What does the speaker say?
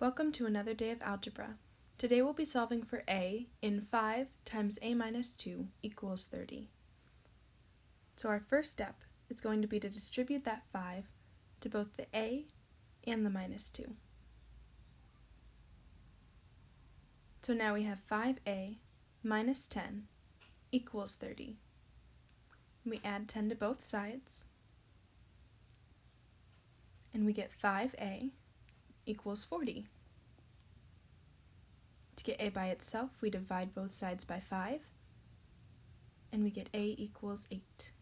Welcome to another day of algebra. Today we'll be solving for a in 5 times a minus 2 equals 30. So our first step is going to be to distribute that 5 to both the a and the minus 2. So now we have 5a minus 10 equals 30. We add 10 to both sides, and we get 5a equals 40. To get a by itself, we divide both sides by 5, and we get a equals 8.